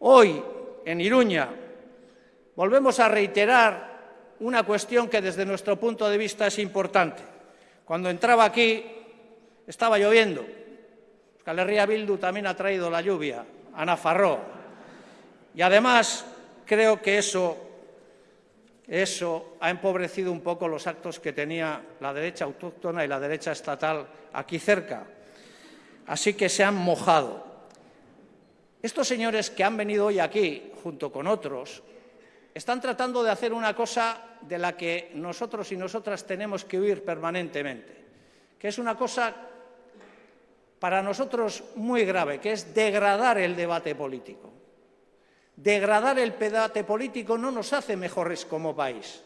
Hoy, en Iruña, volvemos a reiterar una cuestión que desde nuestro punto de vista es importante. Cuando entraba aquí estaba lloviendo. Euskal Bildu también ha traído la lluvia a Nafarro. Y además creo que eso ha empobrecido un poco los actos que tenía la derecha autóctona y la derecha estatal aquí cerca. Así que se han mojado. Estos señores que han venido hoy aquí, junto con otros, están tratando de hacer una cosa de la que nosotros y nosotras tenemos que huir permanentemente, que es una cosa para nosotros muy grave, que es degradar el debate político. Degradar el debate político no nos hace mejores como país.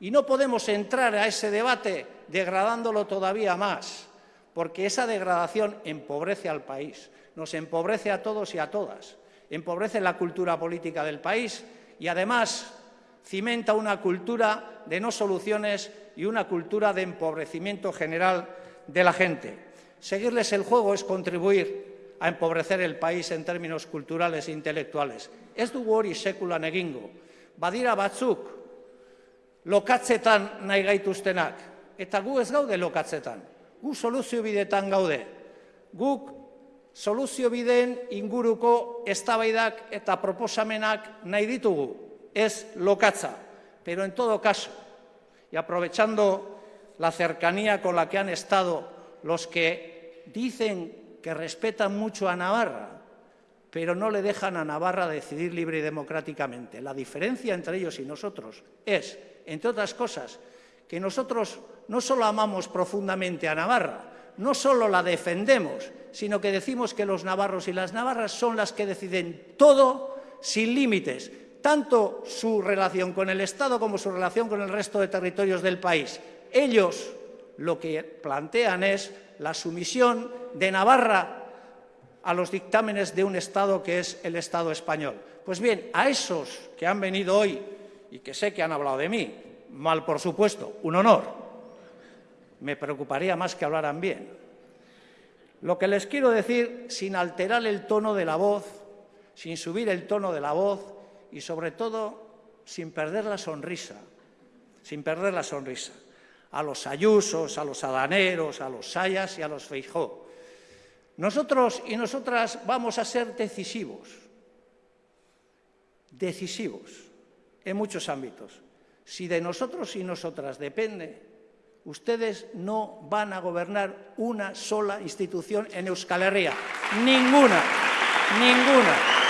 Y no podemos entrar a ese debate degradándolo todavía más, porque esa degradación empobrece al país, nos empobrece a todos y a todas, empobrece la cultura política del país y además cimenta una cultura de no soluciones y una cultura de empobrecimiento general de la gente. Seguirles el juego es contribuir a empobrecer el país en términos culturales e intelectuales. Ez dugu hori sekulan egingo. Badira batzuk lokatzetan nahi gaituztenak, eta gu ez gaude lokatzetan. Gu soluzio bidetan gaude. Guk soluzio bideen inguruko eztabaidak eta proposamenak nahi ditugu, ez lokatza. Pero en todo caso, y aprovechando la cercanía con la que han estado los que dicen que respetan mucho a Navarra, pero no le dejan a Navarra decidir libre y democráticamente. La diferencia entre ellos y nosotros es, entre otras cosas, que nosotros no solo amamos profundamente a Navarra, no solo la defendemos, sino que decimos que los navarros y las navarras son las que deciden todo sin límites, tanto su relación con el Estado como su relación con el resto de territorios del país. Ellos lo que plantean es la sumisión de Navarra a los dictámenes de un Estado que es el Estado español. Pues bien, a esos que han venido hoy y que sé que han hablado de mí, mal por supuesto, un honor, me preocuparía más que hablaran bien. Lo que les quiero decir, sin alterar el tono de la voz, sin subir el tono de la voz y, sobre todo, sin perder la sonrisa, sin perder la sonrisa, a los ayusos, a los adaneros, a los sayas y a los feijó. Nosotros y nosotras vamos a ser decisivos, decisivos en muchos ámbitos. Si de nosotros y nosotras depende, ustedes no van a gobernar una sola institución en Euskal Herria. Ninguna, ninguna.